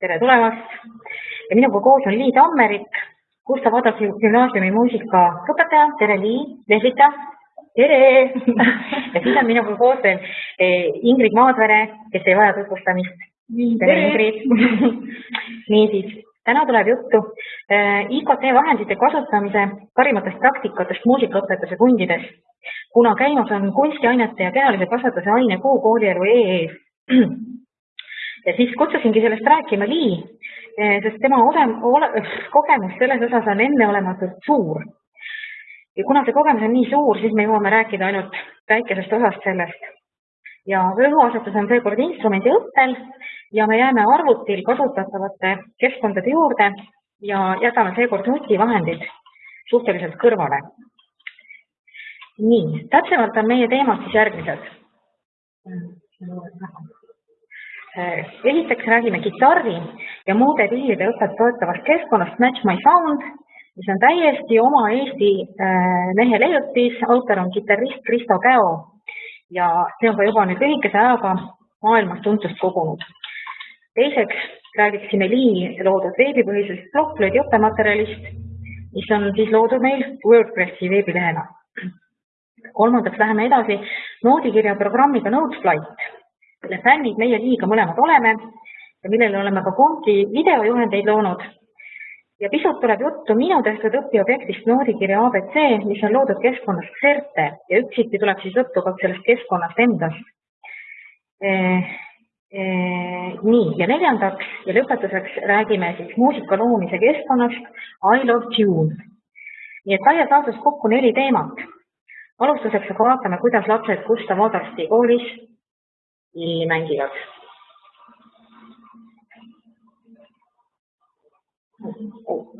tere tulemast! ja minuga koos on Lii Tammerik, Gustav Adolfi gümnaasiumi muusikaõpetaja, tere Lii, Lehlita, tere! Ja siis on minuga koos veel eh, Ingrid Maadvere, kes ei vaja tutvustamist. tere Ingrid! Niisiis, täna tuleb juttu eh, IKT vahendite kasutamise parimatest praktikatest muusikaõpetuse kundides, kuna käimas on kunstiainete ja kehalise kasvatuse ainekuu koolielu EE-s ja siis kutsusingi sellest rääkima Lii, eh, sest tema olem, ole, kogemus selles osas on enneolematult suur. ja kuna see kogemus on nii suur, siis me jõuame rääkida ainult väikesest osast sellest. ja rõhuasetus on seekord instrumendi õppel ja me jääme arvutil kasutatavate keskkondade juurde ja jätame seekord nutivahendid suhteliselt kõrvale. nii, täpsemalt on meie teemad siis järgmised esiteks räägime kitarri ja muude pillide õpet toetavast keskkonnast Match My Sound, mis on täiesti oma Eesti äh, mehe leiutis, autor on kitarrist Kristo Käo ja see on ka juba nüüd lühikese ajaga maailmas tuntust kogunud. teiseks räägiksime Lii loodud veebipõhisest blogblöödi õppematerjalist, mis on siis loodud meil WordPressi veebilehena. kolmandaks läheme edasi noodikirja programmiga Noteflight mille fännid meie liiga mõlemad oleme ja millele oleme ka Konki videojuhendeid loonud. ja pisut tuleb juttu minu tehtud õpiobjektist noodikirja abc, mis on loodud keskkonnas Xerte ja üksiti tuleb siis juttu ka sellest keskkonnast endast e,. E, nii, ja neljandaks ja lõpetuseks räägime siis muusika loomise keskkonnast I love tune. nii et laias laastus kokku neli teemat. alustuseks aga vaatame, kuidas lapsed Gustav Adolfi koolis pilli. Oh.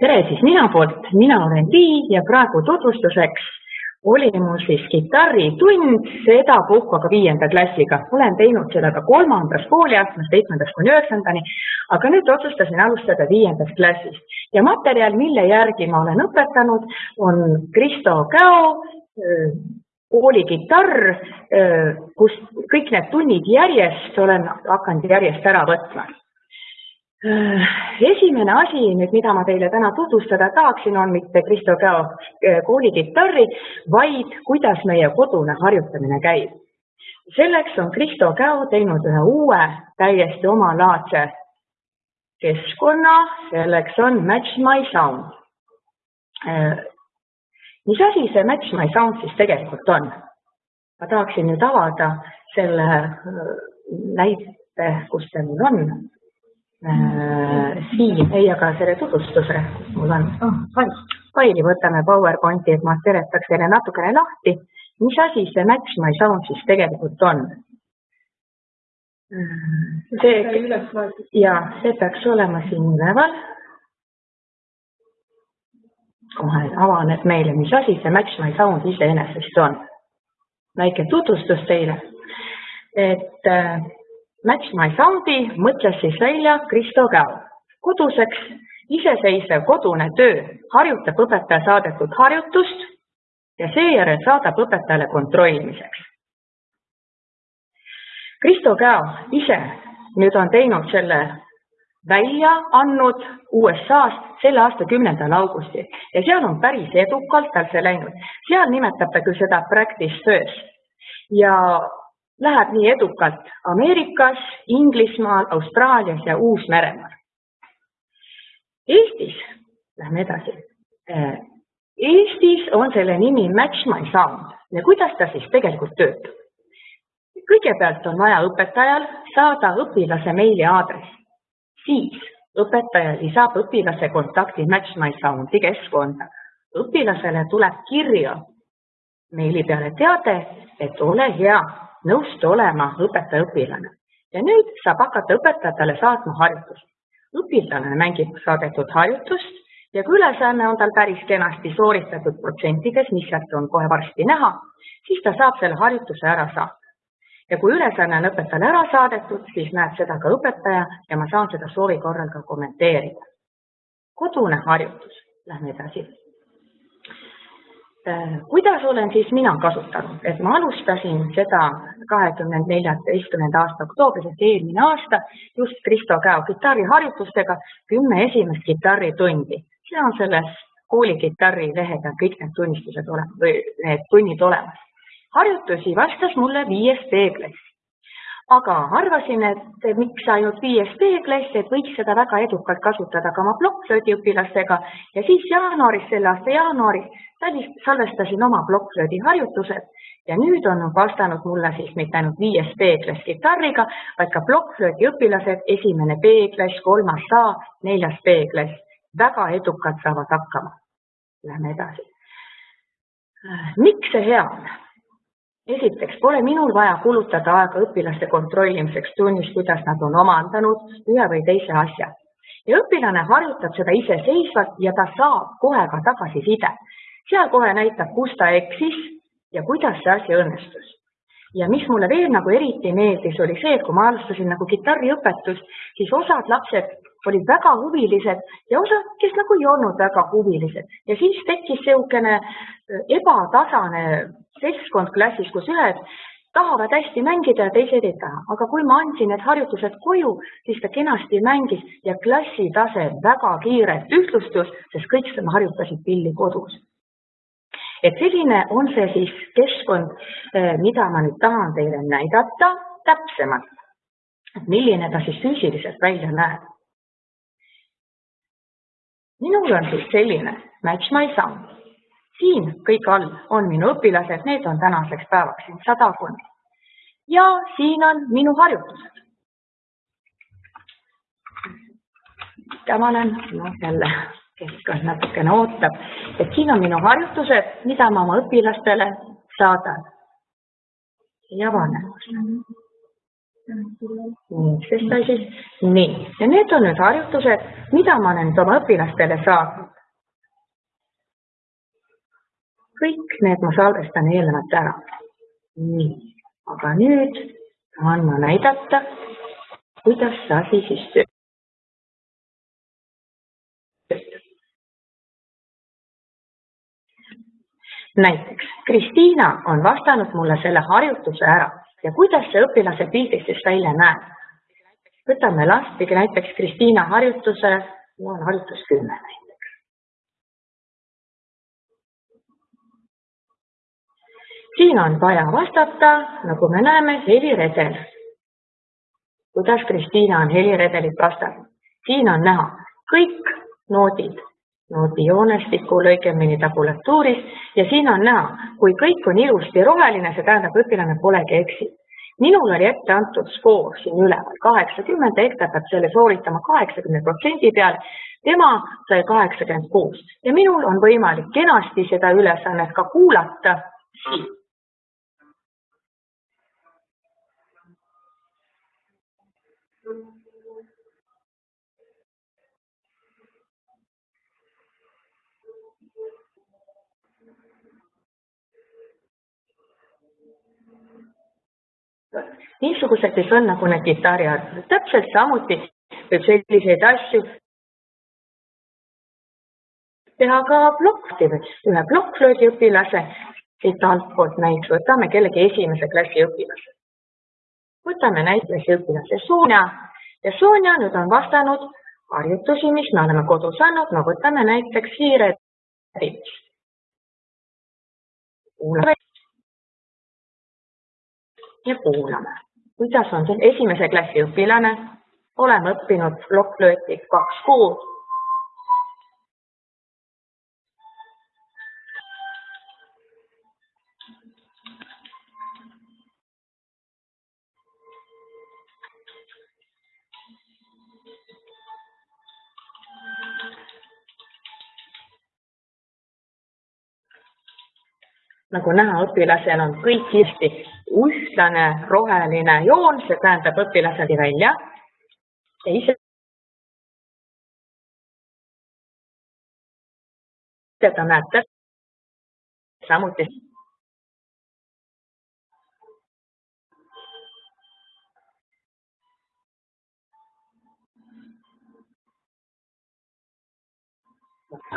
Tere siis minu poolt, mina olen Lii ja praegu tutvustuseks oli mul siis kitarritund, sedapuhku aga viienda klassiga. olen teinud seda ka kolmandas kooliastmes, seitsmendast kuni üheksandani, aga nüüd otsustasin alustada viiendast klassist ja materjal, mille järgi ma olen õpetanud, on Kristo Käo koolikitarr, kus kõik need tunnid järjest olen hakanud järjest ära võtma. Äh, esimene asi nüüd, mida ma teile täna tutvustada tahaksin, on mitte Kristo Käo äh, koolikitarri, vaid kuidas meie kodune harjutamine käib. selleks on Kristo Käo teinud ühe uue, täiesti omalaadse keskkonna, selleks on Match My Sound. Äh, mis asi see Match My Sound siis tegelikult on? ma tahaksin nüüd avada selle näite, kus see mul on äh, siin, ei, aga selle tutvustuse, kus mul on oh,, fail, faili võtame PowerPointi, et ma seletaks teile natukene lahti, mis asi see Match My Sound siis tegelikult on. see, ja see peaks olema siin üleval. kohe avaneb meile, mis asi see Match My Sound iseenesest on. väike tutvustus teile, et äh, Match My Soundi mõtles siis välja Kristo Käo. koduseks iseseisev kodune töö harjutab õpetaja saadetud harjutust ja seejärel saadab õpetajale kontrollimiseks. Kristo Käo ise nüüd on teinud selle välja andnud USA-st selle aasta kümnendal augustil ja seal on päris edukalt tal see läinud. seal nimetab ta küll seda practice first ja läheb nii edukalt Ameerikas, Inglismaal, Austraalias ja Uus-Meremaal. Eestis, lähme edasi. Äh, Eestis on selle nimi Match My Sound ja kuidas ta siis tegelikult töötab? kõigepealt on vaja õpetajal saada õpilase meiliaadress, siis õpetaja lisab õpilase kontakti Match My Soundi keskkonda. õpilasele tuleb kirja meili peale teade, et ole hea, nõustu olema õpetaja-õpilane ja nüüd saab hakata õpetajatele saatma harjutust. õpilane mängib saadetud harjutust ja kui ülesanne on tal päris kenasti sooritatud protsentides, mis sealt on kohe varsti näha, siis ta saab selle harjutuse ära saata ja kui ülesanne on õpetajale ära saadetud, siis näeb seda ka õpetaja ja ma saan seda soovi korral ka kommenteerida. kodune harjutus, lähme edasi. Äh, kuidas olen siis mina kasutanud, et ma alustasin seda kahekümne neljateistkümnenda aasta oktoobris ehk eelmine aasta just Kristo Käo kitarriharjutustega kümme esimest kitarritundi. see on selles koolikitarri lehe peal kõik need tunnistused olemas või need tunnid olemas harjutusi vastas mulle viies B-klass. aga arvasin, et miks ainult viies B-klass, et võiks seda väga edukalt kasutada ka oma plokkflöödi õpilastega ja siis jaanuaris, selle aasta jaanuaris salvestasin oma plokkflöödi harjutused ja nüüd on vastanud mulle siis mitte ainult viies B-klass kitarriga, vaid ka plokkflöödi õpilased, esimene B-klass, kolmas A, neljas B-klass, väga edukalt saavad hakkama. Lähme edasi. miks see hea on? esiteks pole minul vaja kulutada aega õpilaste kontrollimiseks tunnis, kuidas nad on omandanud ühe või teise asja. ja õpilane harjutab seda iseseisvalt ja ta saab kohe ka tagasiside. Seal kohe näitab, kus ta eksis ja kuidas see asi õnnestus. ja mis mulle veel nagu eriti meeldis, oli see, et kui ma alustasin nagu kitarriõpetust, siis osad lapsed olid väga huvilised ja osad, kes nagu ei olnud väga huvilised ja siis tekkis niisugune ebatasane seltskond klassis, kus ühed tahavad hästi mängida ja teised ei taha, aga kui ma andsin need harjutused koju, siis ta kenasti mängis ja klassi tase väga kiirelt ühtlustus, sest kõik harjutasid pilli kodus. Et selline on see siis keskkond, eh, mida ma nüüd tahan teile näidata täpsemalt, milline ta siis füüsiliselt välja näeb. minul on siis selline Match My Sound siin kõik all on minu õpilased, need on tänaseks päevaks siin sadakond. ja siin on minu harjutused. mida ma olen, noh jälle keskkond natukene ootab, et siin on minu harjutused, mida ma oma õpilastele saadan. ei avane. nii, sest ta siis, nii, ja need on nüüd harjutused, mida ma olen nüüd oma õpilastele saatnud kõik need ma salvestan eelnevalt ära. nii, aga nüüd tahan ma näidata, kuidas see asi siis töötab. Näiteks Kristiina on vastanud mulle selle harjutuse ära ja kuidas see õpilase pildis siis välja näeb. võtame lahti näiteks Kristiina harjutuse, mul on harjutus kümme näiteks. siin on vaja vastata, nagu me näeme, heliredel. kuidas Kristiina on heliredelit vastanud? siin on näha kõik noodid, noodi joonestiku, õigemini tabulatuuris ja siin on näha, kui kõik on ilusti roheline, see tähendab, õpilane polegi eksinud. minul oli ette antud skoor siin üleval kaheksakümmend, ta peab selle sooritama kaheksakümne protsendi peal. tema sai kaheksakümmend kuus ja minul on võimalik kenasti seda ülesannet ka kuulata siit niisugused siis on nagu need kitarriharjutused, täpselt samuti võib selliseid asju teha ka plokki või ühe plokkflöödi õpilase siit altpoolt näiteks võtame kellegi esimese klassi õpilase. võtame näiteks õpilase Sonja ja Sonja nüüd on vastanud harjutusi, mis me oleme kodus andnud, no võtame näiteks hiired. kuulame ja kuulame, kuidas on see esimese klassi õpilane, oleme õppinud plokkflööti kaks kuud nagu näha, õpilasel on kõik hästi ühtlane roheline joon, see tähendab õpilased välja. Ja ise seda näete samuti.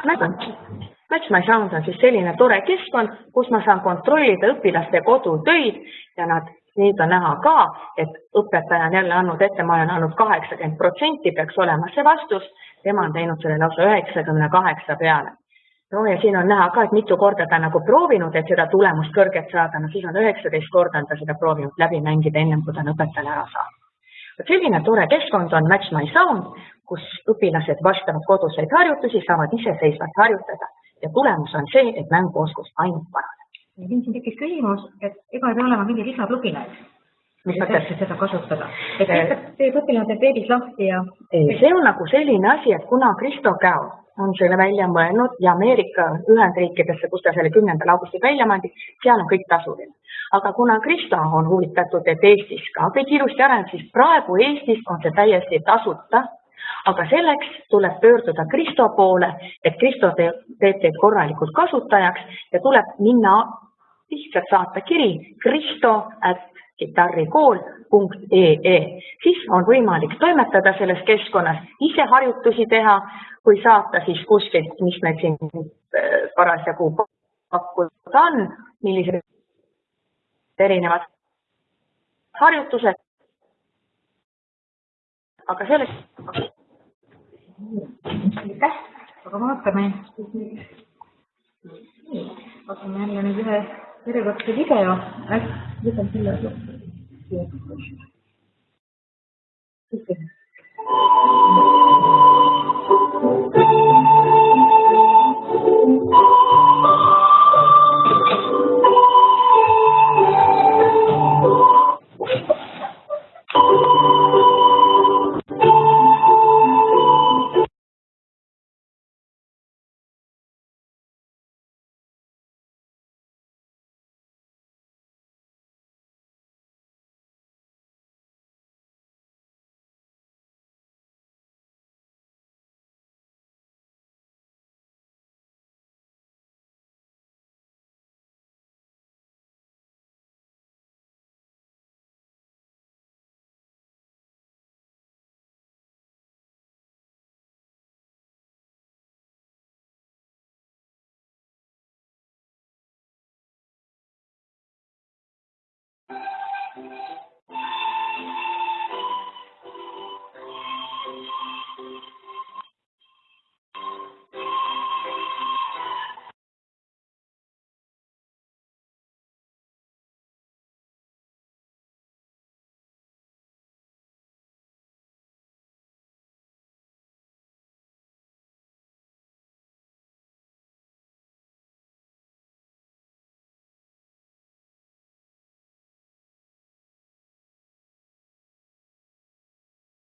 Match My Sound on siis selline tore keskkond, kus ma saan kontrollida õpilaste kodutöid ja nad, nüüd on näha ka, et õpetaja on jälle andnud ette, ma olen andnud kaheksakümmend protsenti peaks olema see vastus, tema on teinud selle lausa üheksakümne kaheksa peale. no ja siin on näha ka, et mitu korda ta nagu proovinud, et seda tulemust kõrget saada, no siis on üheksateist korda on ta seda proovinud läbi mängida, ennem kui ta on õpetajale ära saanud. vot selline tore keskkond on Match My Sound, kus õpilased vastavad koduseid harjutusi, saavad iseseisvalt harjutada ja tulemus on see, et mänguoskus ainult paraneb. siin tekkis küsimus, et ega ei pea olema mingi lisapluginaid, mis mõttes? seda kasutada. et lihtsalt teeb õpilane teeb veebis lahti ja see on nagu selline asi, et kuna Kristo Käo on selle välja mõelnud ja Ameerika Ühendriikidesse, kus ta selle kümnendal augustil välja mandi, seal on kõik tasuline. aga kuna Kristo on huvitatud, et Eestis ka kõik ilusti areneb, siis praegu Eestis on see täiesti tasuta aga selleks tuleb pöörduda Kristo poole, et Kristo teeb, teeb teid korralikult kasutajaks ja tuleb minna lihtsalt saata kiri kristo at kitarrikool.ee, siis on võimalik toimetada selles keskkonnas, ise harjutusi teha või saata siis kuskilt, mis meil siin äh, parasjagu pakkuda on, millised erinevad harjutused aga sellest, aitäh, aga vaatame, vaatame jälle nüüd ühe järjekordse video, äkki võtan selle lõppu.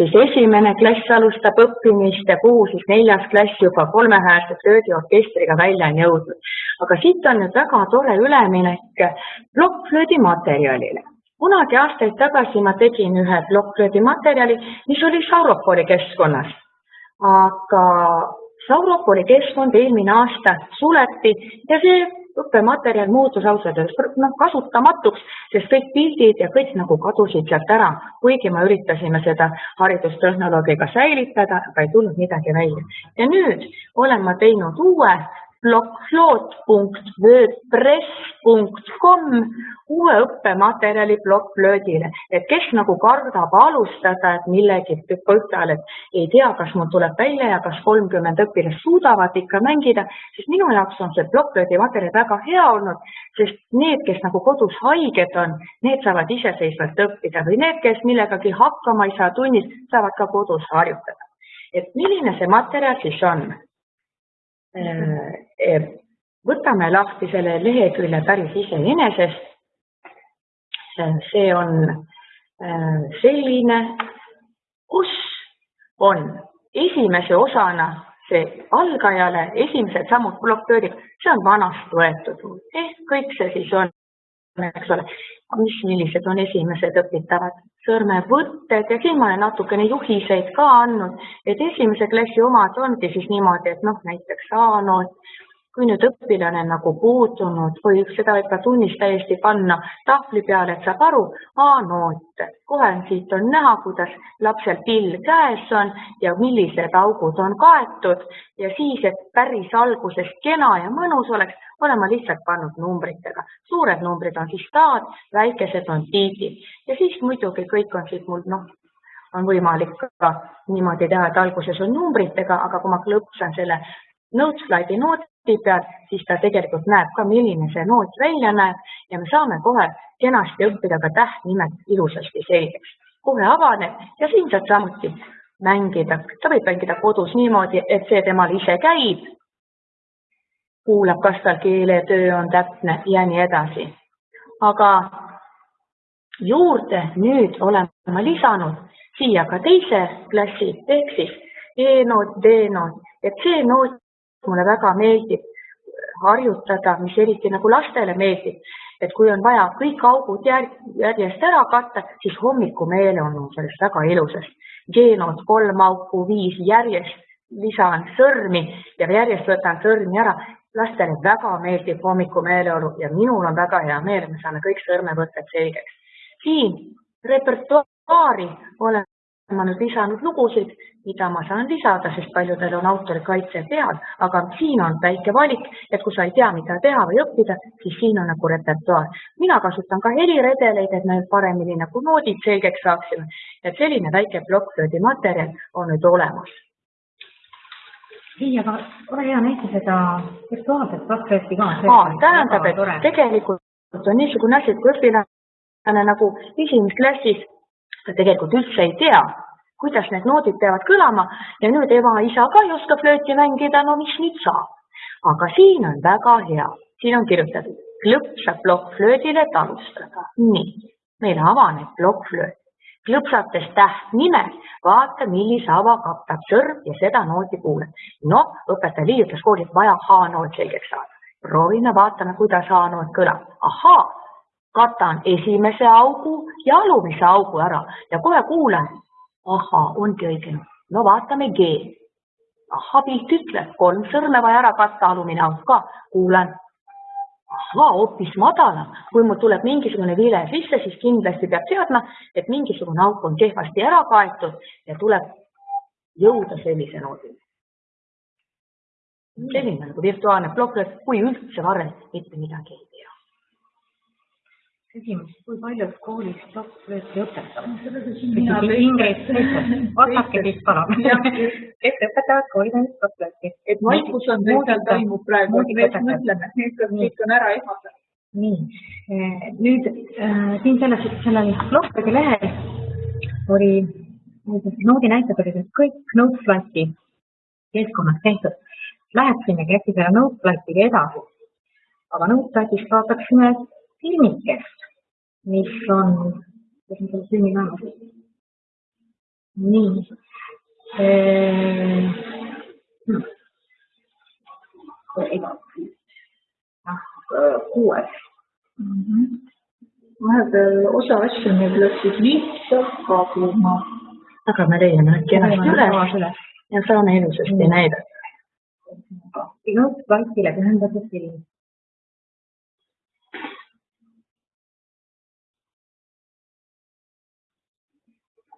siis esimene klass alustab õppimist ja kuhu siis neljas klass juba kolmehäälse flöödiorkestriga välja on jõudnud. aga siit on nüüd väga tore üleminek plokkflöödi materjalile. kunagi aastaid tagasi ma tegin ühe plokkflöödi materjali, mis oli Sauropoli keskkonnas. aga Sauropoli keskkond eelmine aasta suleti ja see õppematerjal muutus ausalt öeldes noh, kasutamatuks, sest kõik pildid ja kõik nagu kadusid sealt ära, kuigi me üritasime seda haridustehnoloogiga säilitada, aga ei tulnud midagi välja. ja nüüd olen ma teinud uue blokkfloat.wordpress.com uue õppematerjali plokkflöödile, et kes nagu kardab alustada, et millegi põhjal, et ei tea, kas mul tuleb välja ja kas kolmkümmend õpilast suudavad ikka mängida, siis minu jaoks on see plokkflöödi materjal väga hea olnud, sest need, kes nagu kodus haiged on, need saavad iseseisvalt õppida või need, kes millegagi hakkama ei saa tunnis, saavad ka kodus harjutada. et milline see materjal siis on? Äh, äh, võtame lahti selle lehekülje päris iseenesest. Äh, see on selline, kus on esimese osana see algajale esimesed sammud blokktöörid, see on vanast võetud ehk kõik see siis on, eks ole, mis, millised on esimesed õpitavad? Sõrmevõtted ja siin ma olen natukene juhiseid ka andnud, et esimese klassi omad ongi siis niimoodi, et noh, näiteks A-noot, kui nüüd õpilane nagu puudunud või seda võib ka tunnis täiesti panna tahvli peale, et saab aru, A-noot, kohe siit on näha, kuidas lapsel pill käes on ja millised augud on kaetud ja siis, et päris alguses kena ja mõnus oleks, olen ma lihtsalt pannud numbritega. suured numbrid on siis taad, väikesed on tiitid ja siis muidugi kõik on siit mul noh, on võimalik ka niimoodi teha, et alguses on numbritega, aga kui ma klõpsan selle Noteslidi nooti peal, siis ta tegelikult näeb ka, milline see noot välja näeb ja me saame kohe kenasti õppida ka tähtnimed ilusasti selgeks. kohe avaneb ja siin saab samuti mängida, ta võib mängida kodus niimoodi, et see temal ise käib, kuulab, kas tal keeletöö on täpne ja nii edasi. aga juurde nüüd olen ma lisanud siia ka teise klassi ehk siis E-noot, D-noot, et see noot mulle väga meeldib harjutada, mis eriti nagu lastele meeldib, et kui on vaja kõik augud järjest ära katta, siis hommikumeele on sellest väga ilusast. G-noot kolm auku, viis järjest, lisan sõrmi ja järjest võtan sõrmi ära. lastele väga meeldib hommikumeeleolu ja minul on väga hea meel, me saame kõik sõrmevõtted selgeks. siin repertuaari olen ma nüüd lisanud lugusid, mida ma saan lisada, sest paljudel on autorikaitse peal, aga siin on väike valik, et kui sa ei tea, mida teha või õppida, siis siin on nagu repertuaar. mina kasutan ka heliredeleid, et me paremini nagu noodid selgeks saaksime. et selline väike plokkflöödi materjal on nüüd olemas. nii, aga ole hea, näita seda virtuaalset plokkflööti ka. tähendab, et tegelikult on niisugune asi, et kui õpilane nagu esimeses klassis ta tegelikult üldse ei tea, kuidas need noodid peavad kõlama ja nüüd ema-isa ka ei oska flööti mängida, no mis nüüd saab? aga siin on väga hea, siin on kirjutatud, klõpsab plokkflöödile talustada. nii, meile avaneb plokkflööt. klõpsates tähtnimed, vaata, millise ava katab sõrm ja seda nooti kuuled. noh, õpetaja liigutas koolis, vaja H-noot selgeks saada. proovime, vaatame, kuidas H-noot kõlab. ahaa katan esimese augu ja alumise augu ära ja kohe kuulen, ahhaa, ongi õige. no vaatame G. ahhaa, pilt ütleb, kolm sõrme vaja ära katta, alumine auk ka, kuulen. ahhaa, hoopis madalam, kui mul tuleb mingisugune vile sisse, siis kindlasti peab teadma, et mingisugune auk on kehvasti ära kaetud ja tuleb jõuda sellise noodini. selline nagu virtuaalne plokk, kui üldse varem mitte midagi küsimus, kui paljud koolis software'i õpetavad? Vastake siis palun. kes õpetavad koolis software'i? et vaikus on seal toimub praegu, me mõtleme, kõik on ära ehmatatud. nii, eh, nüüd äh, siin selles, sellel Notepadi lehel oli, noodi näited olid kõik Notepadi keskkonnas tehtud. Läheksimegi äkki selle Notepadiga edasi, aga Notepadist vaataksime filmikest, mis on, kus on selle filmi naamas? nii eee.... kuues mm. -hmm. vahepeal osa asju meil läksid lihtsalt kaduma. aga me leiame nad kenasti üles ja saame ilusasti näidata. ilus plastile pühendatud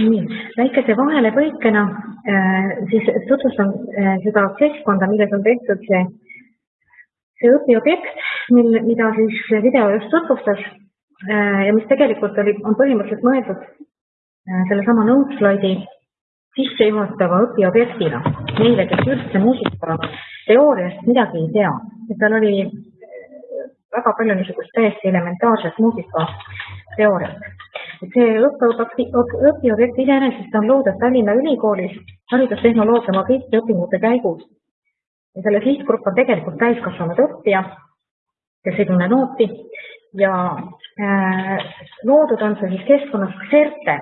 nii, väikese vahelepõikena äh, siis tutvustan äh, seda keskkonda, milles on tehtud see, see õpiobjekt, mil, mida siis video just tutvustas äh, ja mis tegelikult oli, on põhimõtteliselt mõeldud sellesama note slaidi sissejuhatava õpiobjektina neile, kes üldse muusika teooriast midagi ei tea. et tal oli väga palju niisugust täiesti elementaarset muusikateooriat. See õppeobjekt, õpiobjekt iseenesest on loodud Tallinna Ülikoolis haridustehnoloogia magistri õpingute käigus. ja selle sihtgrupp on tegelikult täiskasvanud õppija, kes ei tunne nooti ja äh, loodud on see siis keskkonnas Xerte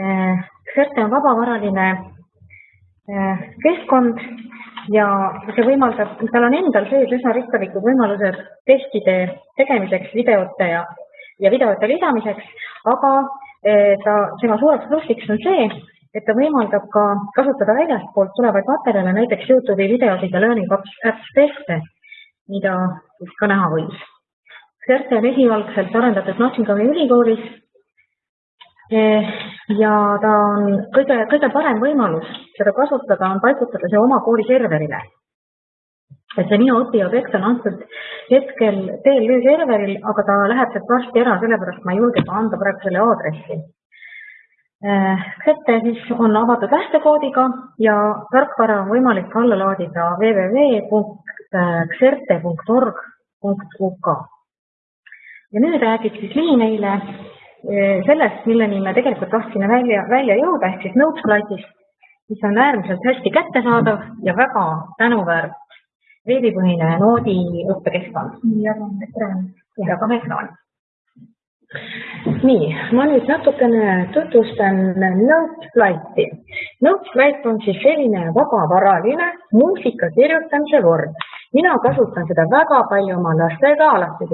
äh,. Xerte on vabavaraline äh, keskkond ja see võimaldab, tal on endal sees üsna rikkalikud võimalused testide tegemiseks, videote ja, ja videote lisamiseks, aga eh, ta, tema suureks plussiks on see, et ta võimaldab ka kasutada väljastpoolt tulevaid materjale, näiteks Youtube'i videosid ja Learning Apps teste, mida siis ka näha võis. CERT on esialgselt arendatud Nottingham'i ülikoolis eh, ja ta on kõige, kõige parem võimalus seda kasutada, on paigutada see oma kooli serverile. Et see minu õpiobjekt on antud hetkel TLÜ serveril, aga ta läheb sealt varsti ära, sellepärast ma ei julge ka anda praegu selle aadressi. Xete siis on avatud lähtekoodiga ja tarkvara on võimalik alla laadida www.xerte.org.uk. ja nüüd räägib siis Liin meile Eh, sellest, milleni me tegelikult tahtsime välja, välja jõuda, ehk siis Noteslightist, mis on äärmiselt hästi kättesaadav ja väga tänuväärt veebipõhine noodi õppekeskkond. jagame ekraani. nii, ma nüüd natukene tutvustan Noteslighti. Noteslight on siis selline vabavaraline muusika kirjutamise vorm mina kasutan seda väga palju oma lastega alates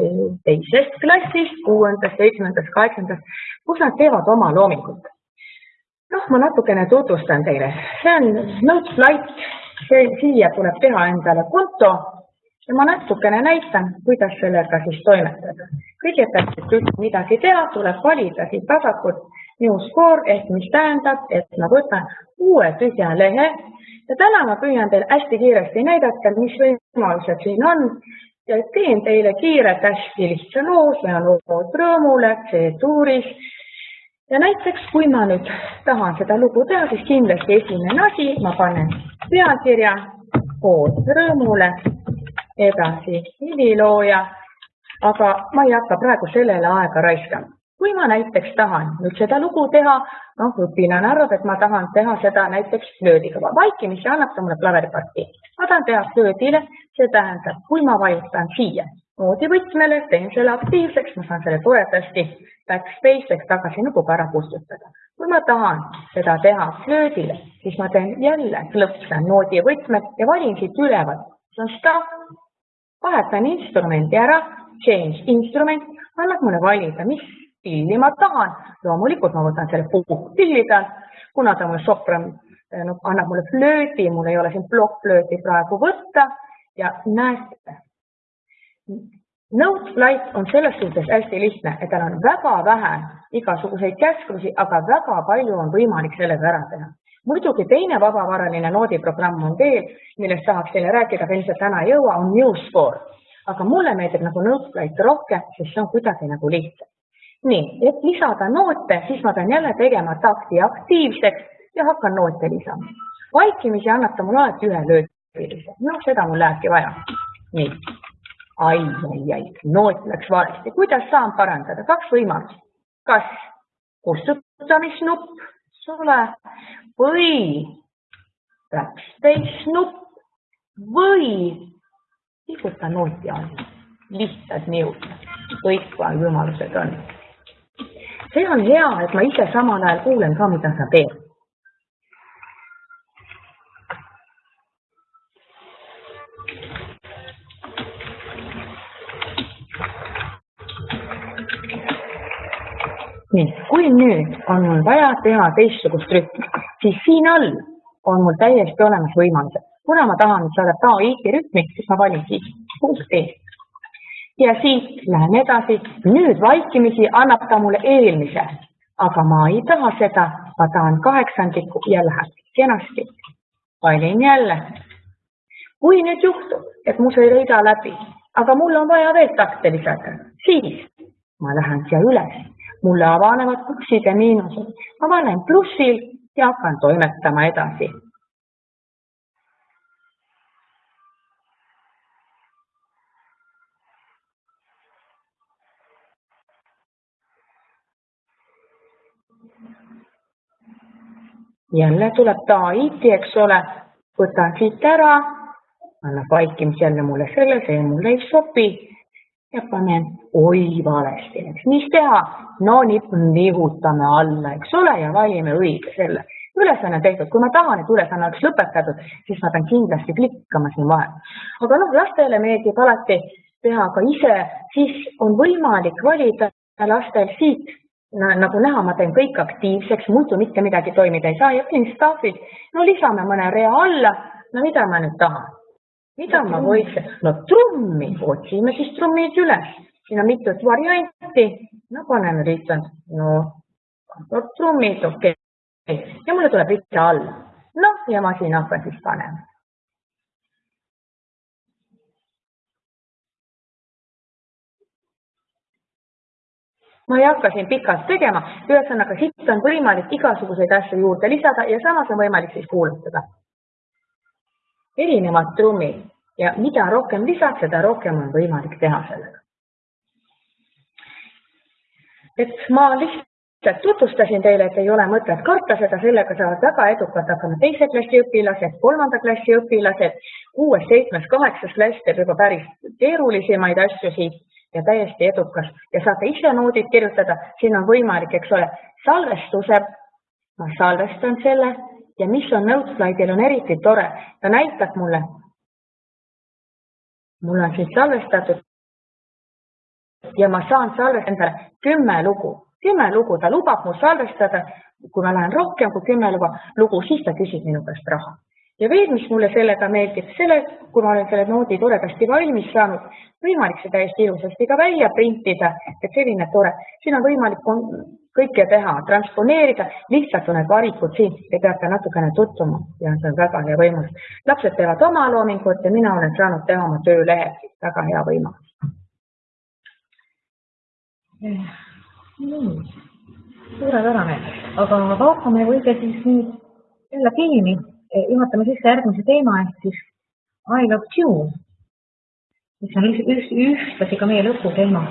teisest klassist, kuuendast, seitsmendast, kaheksandast, kus nad teevad oma loomingut. noh, ma natukene tutvustan teile, see on Noteflight, siia tuleb teha endale konto ja ma natukene näitan, kuidas sellega siis toimetada. kõigepealt, et üldse midagi teha, tuleb valida siit vasakult new score ehk mis tähendab, et ma võtan uue tühja lehe ja täna ma püüan teile hästi kiiresti näidata, mis võimalused siin on ja teen teile kiirelt hästi lihtsa loo, see on lood rõõmule, C-tuuris. Ja näiteks, kui ma nüüd tahan seda lugu teha, siis kindlasti esimene asi, ma panen pealkirja, kood rõõmule, edasi helilooja, aga ma ei hakka praegu sellele aega raiskama. Kui ma näiteks tahan nüüd seda lugu teha, noh, õpilane arvab, et ma tahan teha seda näiteks flöödiga, vaikimisi annab ta mulle klaveriparti. ma tahan teha flöödile, see tähendab, kui ma vajutan siia noodivõtmele, teen selle aktiivseks, ma saan selle toredasti backspace ehk tagasi nupuga ära kustutada. kui ma tahan seda teha flöödile, siis ma teen jälle klõpsan noodivõtmed ja valin siit ülevalt, see on stop, vahetan instrumendi ära, change instrument, annab mulle valida, mis pilli ma tahan. loomulikult ma võtan selle puhkpilli pealt, kuna ta mul sopran no, annab mulle flöödi, mul ei ole siin plokkflööti praegu võtta ja näete. Note flight on selles suhtes hästi lihtne, et tal on väga vähe igasuguseid käsklusi, aga väga palju on võimalik sellega ära teha. muidugi teine vabavaraline noodiprogramm on veel, millest tahaks teile rääkida, aga ilmselt täna ei jõua, on Newscore. aga mulle meeldib nagu Note flight rohkem, sest see on kuidagi nagu lihtsam nii, et lisada noote, siis ma pean jälle tegema takti aktiivseks ja hakkan noote lisama. vaikimisi annab ta mulle alati ühe löögilise, noh, seda mul lähebki vaja. nii, ai, ai, ai, noot läks valesti, kuidas saan parandada, kaks võimalust. kas kustutamisnupp, suve, või backspace nupp või liiguta nooti all, lihtsad niud, kõik võimalused on. See on hea, et ma ise samal ajal kuulen ka, mida sa teed. Nii, kui nüüd on mul vaja teha teistsugust rütmi, siis siin all on mul täiesti olemas võimalused. kuna ma tahan saada taoiiki rütmi, siis ma valin siis punkt E ja siit lähen edasi, nüüd vaikimisi annab ta mulle eelmise, aga ma ei taha seda, ma tahan kaheksandikku ja läheb kenasti. valin jälle. kui nüüd juhtub, et mu see rida läbi, aga mul on vaja veel takte lisada, siis ma lähen siia üles, mulle avanevad plussid ja miinused, ma panen plussil ja hakkan toimetama edasi. Jälle tuleb Taiti, eks ole, võtan siit ära, annab vaikimisi jälle mulle selle, see mulle ei sobi ja panen oi valesti, eks mis teha, no nihutame alla, eks ole, ja valime õige selle. ülesanne tehtud, kui ma tahan, et ülesanne oleks lõpetatud, siis ma pean kindlasti klikkama siin vahel. aga noh, lastele meeldib alati teha ka ise, siis on võimalik valida lastel siit nagu näha, ma teen kõik aktiivseks, muidu mitte midagi toimida ei saa ja panin staff'id, no lisame mõne rea alla, no mida ma nüüd tahan? Mida ma võiksin, no trummi, otsime siis trummid üles, siin on mitut varianti, no paneme lihtsalt, no, no trummid, okei. Okay., ja mulle tuleb rida alla, noh, ja ma siin hakkan siis panema. Ma ei hakka siin pikalt tegema, ühesõnaga siit on võimalik igasuguseid asju juurde lisada ja samas on võimalik siis kuulutada. Erinevad trummid. Ja mida rohkem lisad, seda rohkem on võimalik teha sellega. et ma lihtsalt tutvustasin teile, et ei ole mõtet karta seda, sellega saavad väga edukalt hakkama teise klassi õpilased, kolmanda klassi õpilased, kuues, seitsmes, kaheksas klass teeb juba päris keerulisemaid asju siit ja täiesti edukas. Ja saate ise noodid kirjutada, siin on võimalik, eks ole, salvestuse, ma salvestan selle ja mis on Noteslaidil on eriti tore, ta näitab mulle, mul on siin salvestatud. Ja ma saan salvestada endale kümme lugu, kümme lugu, ta lubab mul salvestada, kui ma lähen rohkem kui kümme lugu, lugu, siis ta küsib minu käest raha. Ja veel, mis mulle sellega meeldib, selle, kui ma olen selle noodi toredasti valmis saanud, võimalik see täiesti ilusasti ka välja printida, et selline tore, siin on võimalik kõike teha, transponeerida, lihtsalt on need valikud siin, te peate natukene tutvuma ja see on väga hea võimalus. lapsed teevad oma loomingut ja mina olen saanud teha oma töölehe, väga hea võimalus. nii, suurepärane, aga vaatame võide siis nüüd jälle filmi juhatame sisse järgmise teema ehk siis I love you, mis on ühtlasi ka meie lõputeema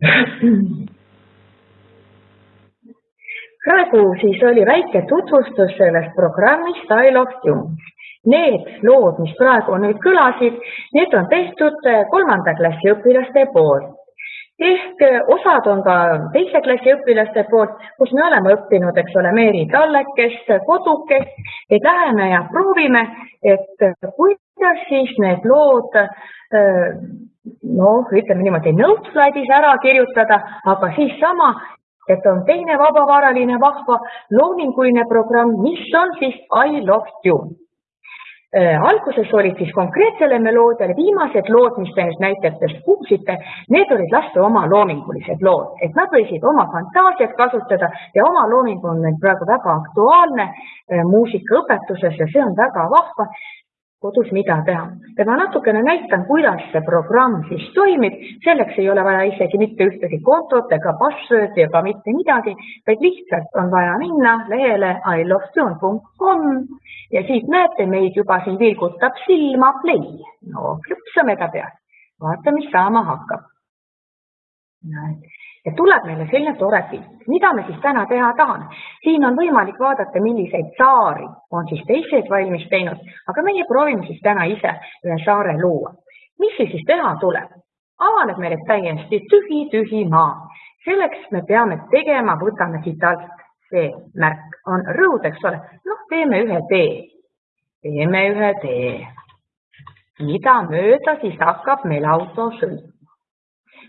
praegu siis oli väike tutvustus sellest programmist I love tunes. Need lood, mis praegu nüüd kõlasid, need on tehtud kolmanda klassi õpilaste poolt ehk osad on ka teise klassi õpilaste poolt, kus me oleme õppinud, eks ole, Meeri tallekest, kodukest, et läheme ja proovime, et kuidas siis need lood noh, ütleme niimoodi, Notepadis ära kirjutada, aga siis sama et on teine vabavaraline vahva loominguline programm, mis on siis I love you äh,. alguses olid siis konkreetsele meloodiale, viimased lood, mis te nüüd näitetest kuulsite, need olid laste oma loomingulised lood, et nad võisid oma fantaasiat kasutada ja oma looming on nüüd praegu väga aktuaalne äh, muusikaõpetuses ja see on väga vahva kodus mida teha. ja ma natukene näitan, kuidas see programm siis toimib, selleks ei ole vaja isegi mitte ühtegi kontot ega password'i ega mitte midagi, vaid lihtsalt on vaja minna lehele ilovesion.com ja siit näete meid juba siin vilgutab silma play. no klõpsame ta peale, vaata, mis saama hakkab. näed ja tuleb meile selline tore pilt. mida me siis täna teha tahame? siin on võimalik vaadata, milliseid saari on siis teised valmis teinud, aga meie proovime siis täna ise ühe saare luua. mis siis teha tuleb? avaneb meile täiesti tühi, tühi maa. selleks me peame tegema, võtame siit alt see märk on rõud, eks ole. noh, teeme ühe tee. teeme ühe tee. mida mööda siis hakkab meil auto sõitma?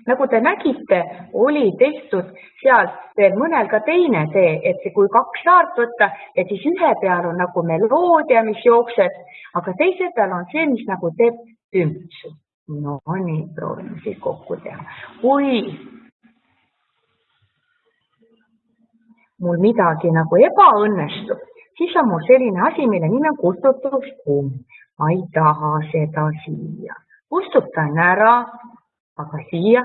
Nagu te nägite, oli tehtud seal veel mõnel ka teine tee, et see, kui kaks saart võtta, et siis ühe peal on nagu meloodia, mis jookseb, aga teise peal on see, mis nagu teeb tümpsu. no nii, proovime siis kokku teha. kui mul midagi nagu ebaõnnestub, siis on mul selline asi, mille nimi on kustutuskumm. ma ei taha seda siia, kustutan ära aga siia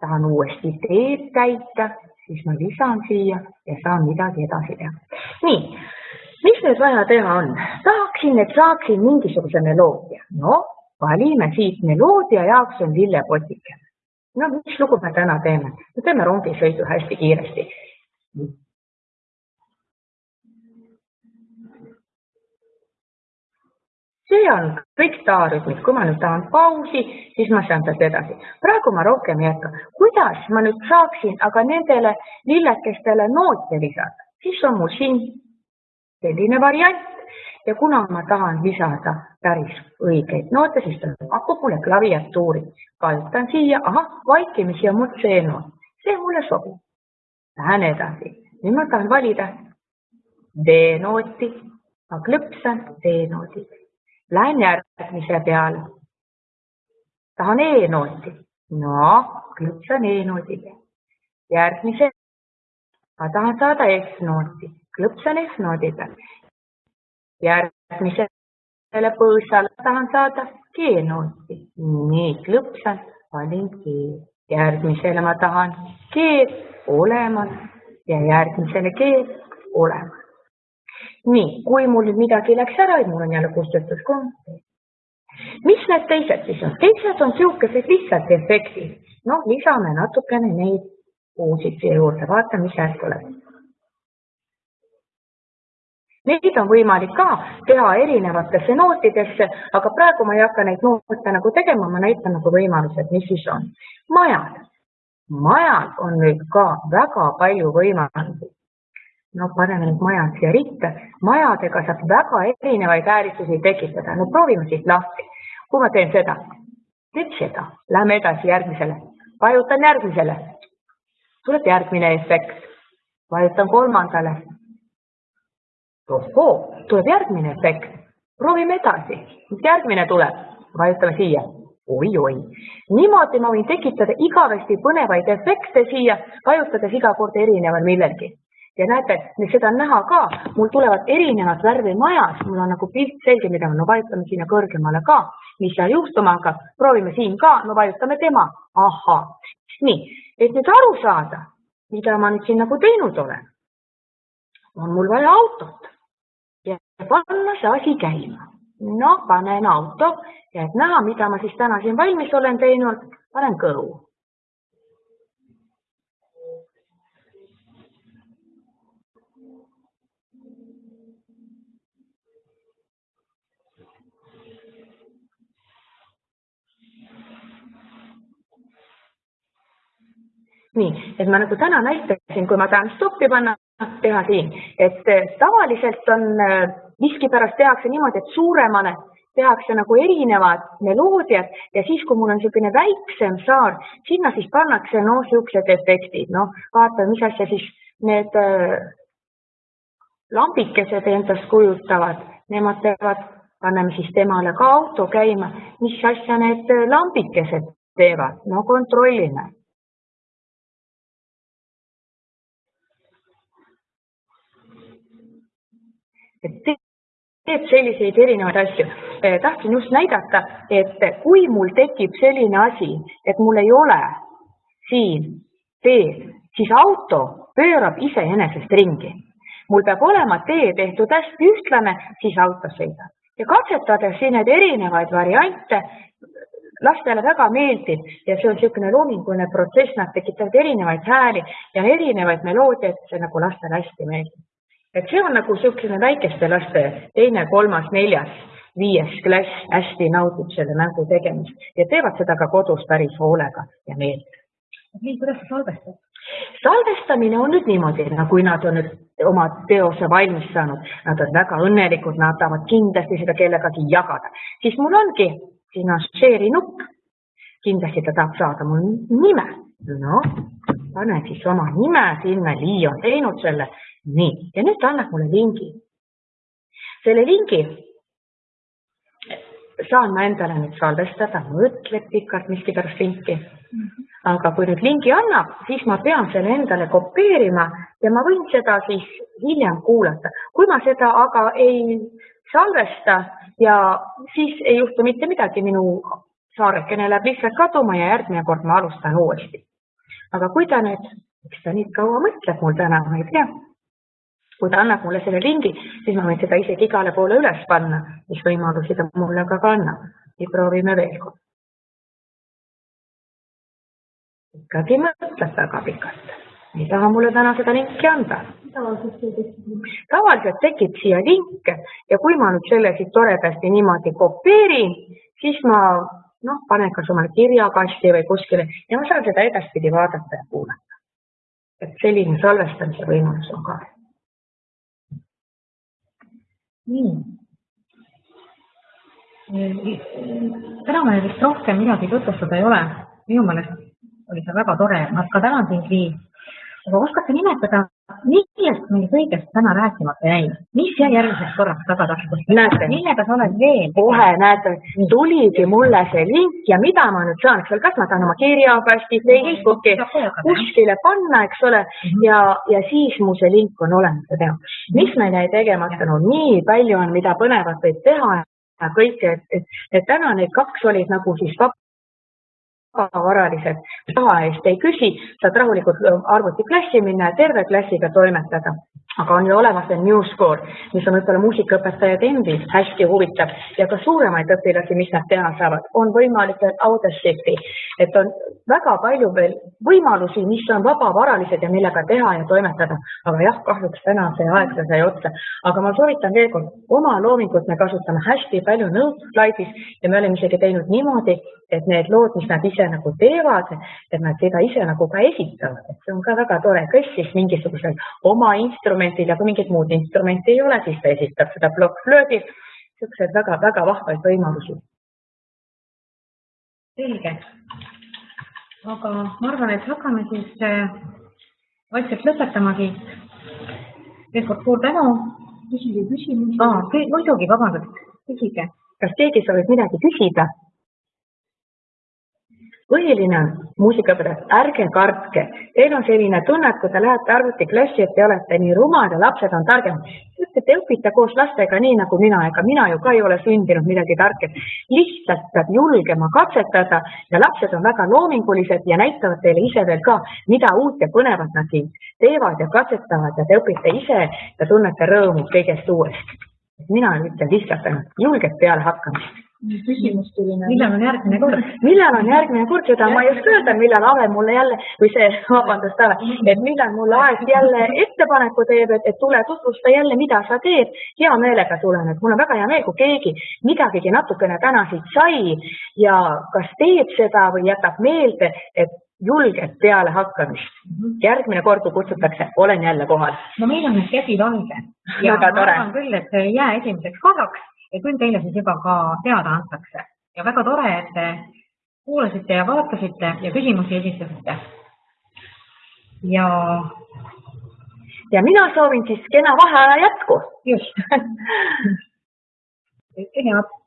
tahan uuesti teed täita, siis ma lisan siia ja saan midagi edasi teha. nii, mis nüüd vaja teha on? tahaksin, et saaksin mingisuguse meloodia. no valime siit meloodia jaoks on lillepotike. no mis lugu me täna teeme? me teeme rongisõidu hästi kiiresti. See on kõik taarütmid, kui ma nüüd tahan pausi, siis ma saan sealt edasi. praegu ma rohkem ei jätka. kuidas ma nüüd saaksin aga nendele lillekestele noote lisada, siis on mul siin selline variant ja kuna ma tahan lisada päris õigeid noote, siis ta pakub mulle klaviatuuri. vajutan siia, ahah, vaikimisi on mul see noot, see mulle sobib. Lähen edasi, nüüd ma tahan valida D-nooti, ma klõpsan D-noodid Lähen järgmise peale. tahan E-nooti. no klõpsan E-noodile. järgmise. ma tahan saada F-nooti. klõpsan F-noodi peal. järgmisele põõsale tahan saada G-nooti. nii, klõpsan, valin G. järgmisele ma tahan G olemas ja järgmisele G olemas nii, kui mul midagi läks ära, mul on jälle kustutuskonto. mis need teised siis on? teised on niisugused lihtsalt efektid. noh, lisame natukene neid uusid siia juurde, vaatame, mis sealt tuleb. Neid on võimalik ka teha erinevatesse nootidesse, aga praegu ma ei hakka neid noote nagu tegema, ma näitan nagu võimalused, mis siis on. majad, majal on nüüd ka väga palju võimalusi no paneme need majad siia ritta. majadega saab väga erinevaid ääristusi tekitada. no proovime siit lahti. kui ma teen seda, teed seda, lähme edasi järgmisele, vajutan järgmisele, tuleb järgmine efekt, vajutan kolmandale. ohoo, tuleb järgmine efekt, proovime edasi, mis järgmine tuleb, vajutame siia. Oi-oi, niimoodi ma võin tekitada igavesti põnevaid efekte siia, vajutades iga kord erineval millelgi ja näete, seda on näha ka, mul tulevad erinevat värvi majas, mul on nagu pilt selge, mida no vajutame sinna kõrgemale ka, mis seal juhtuma hakkab, proovime siin ka, no vajutame tema, ahhaa. nii, et nüüd aru saada, mida ma nüüd siin nagu teinud olen, on mul vaja autot. Ja panna see asi käima. no panen auto. Ja et näha, mida ma siis täna siin valmis olen teinud, panen kõhu nii, et ma nagu täna näitasin, kui ma tahan stoppi panna, teha siin, et eh, tavaliselt on, eh, miskipärast tehakse niimoodi, et suuremale tehakse nagu erinevad meloodiad ja siis, kui mul on niisugune väiksem saar, sinna siis pannakse noh, niisugused efektid, noh, vaata, mis asja siis need äh, lambikesed endast kujutavad, nemad teevad, paneme siis temale ka auto käima, mis asja need lambikesed teevad, no kontrollime et teeb selliseid erinevaid asju. Eh, tahtsin just näidata, et kui mul tekib selline asi, et mul ei ole siin teed, siis auto pöörab iseenesest ringi. mul peab olema tee tehtud hästi ühtlane, siis auto sõidab. ja katsetades siin neid erinevaid variante, lastele väga meeldib ja see on niisugune loominguline protsess, nad tekitavad erinevaid hääli ja erinevaid meloodiaid, see nagu lastele hästi meeldib et see on nagu niisugune väikeste laste teine, kolmas, neljas, viies klass hästi naudib selle mängu tegemist ja teevad seda ka kodus päris hoolega ja meeldib. nii, kuidas sa salvestad? salvestamine on nüüd niimoodi, no kui nad on nüüd oma teose valmis saanud, nad on väga õnnelikud, nad tahavad kindlasti seda kellegagi jagada, siis mul ongi, siin on share'i nupp, kindlasti ta tahab saada mul nime, noh, pane siis oma nime sinna, Lii on teinud selle nii, ja nüüd ta annab mulle lingi. selle lingi saan ma endale nüüd salvestada, mõtled pikalt miskipärast linki. aga kui nüüd lingi annab, siis ma pean selle endale kopeerima ja ma võin seda siis hiljem kuulata. kui ma seda aga ei salvesta ja siis ei juhtu mitte midagi, minu saarekene läheb lihtsalt kaduma ja järgmine kord ma alustan uuesti. aga kui ta nüüd, eks ta nii kaua mõtleb mul täna, ma ei tea kui ta annab mulle selle ringi, siis ma võin seda isegi igale poole üles panna, mis võimalusi ta mulle ka annab. ja proovime veel kord. ikkagi mõtled väga pikalt, ei taha mulle täna seda linki anda. tavaliselt tekib siia link ja kui ma nüüd selle siit toredasti niimoodi kopeerin, siis ma noh, panen kas omale kirjakasti või kuskile ja ma saan seda edaspidi vaadata ja kuulata. et selline salvestamise võimalus on ka. Täna meil vist rohkem midagi tutvustada ei ole. minu meelest oli see väga tore, ma ka tänan sind, Liis. aga oskad sa nimetada, millest meil kõigest täna rääkimata jäi, mis jäi järgmiseks korraks tagataskusse? millega sa oled veel? kohe näete, tuligi mulle see link ja mida ma nüüd saan, eks ole, kas ma saan oma kirjakasti, Facebooki kuskile panna, eks ole, mhm. ja, ja siis mu see link on olemas ja teha. mis meil jäi tegemata, no nii palju on, mida põnevat võib teha ja kõike, et, et, et täna need kaks olid nagu siis vabavaralised raha eest ei küsi, saad rahulikult arvutiklassi minna ja terve klassiga toimetada aga on olemas veel Newscore, mis on võib-olla muusikaõpetajad endid hästi huvitav. Ja ka suuremaid õpilasi, mis nad teha saavad, on võimalik veel Audacity, et on väga palju veel võimalusi, mis on vabavaralised ja millega teha ja toimetada. aga jah, kahjuks täna see aeg sai otsa, aga ma soovitan veel kord, oma loomingut me kasutame hästi palju Noteslidis ja me oleme isegi teinud niimoodi, et need lood, mis nad ise nagu teevad, et nad seda ise nagu ka esitavad, et see on ka väga tore, kes siis mingisugusel oma instrumendi instrumendil ja kui mingit muud instrumenti ei ole, siis ta esitab seda plokkflöödi. niisuguseid väga-väga vahvaid võimalusi. selge. aga ma arvan, et hakkame siis äh, vaikselt lõpetamagi. veel kord suur tänu. küsige küsimusi. muidugi, vabandust, küsige. kas keegi soovib midagi küsida? Põhiline on muusikaõpetajad, ärge kartke, teil on selline tunne, et kui te lähete arvutiklassi, et te olete nii rumal ja lapsed on targemad. et te õpite koos lastega nii nagu mina, ega mina ju ka ei ole sündinud midagi tarket. lihtsalt peab julgema katsetada ja lapsed on väga loomingulised ja näitavad teile ise veel ka, mida uut ja põnevat nad siin teevad ja katsetavad ja te õpite ise ja tunnete rõõmu kõigest uuest. mina ütlen lihtsalt ainult julget pealehakkamist küsimus tuli nagu. millal on järgmine kord? millal on järgmine kord, seda ma ei oska öelda, millal Ave mulle jälle või see, vabandust Ave, et millal mulle aeg jälle ettepaneku teeb, et, et tule tutvusta jälle, mida sa teed. hea meelega tulen, et mul on väga hea meel, kui keegi midagigi natukene täna siit sai ja kas teeb seda või jätab meelde, et julget pealehakkamist. järgmine kord, kui kutsutakse, olen jälle kohal. no meil on nüüd käsi valge. ja Väga tore. küll, et jää esimeseks korraks ja küll teile siis juba ka teada antakse. ja väga tore, et te kuulasite ja vaatasite ja küsimusi esitasite. ja ja mina soovin siis kena vaheaja jätku. just. head